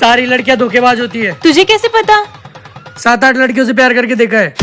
सारी लड़कियाँ धोखेबाज होती है। तुझे कैसे पता? सात आठ लड़कियों से प्यार करके देखा है।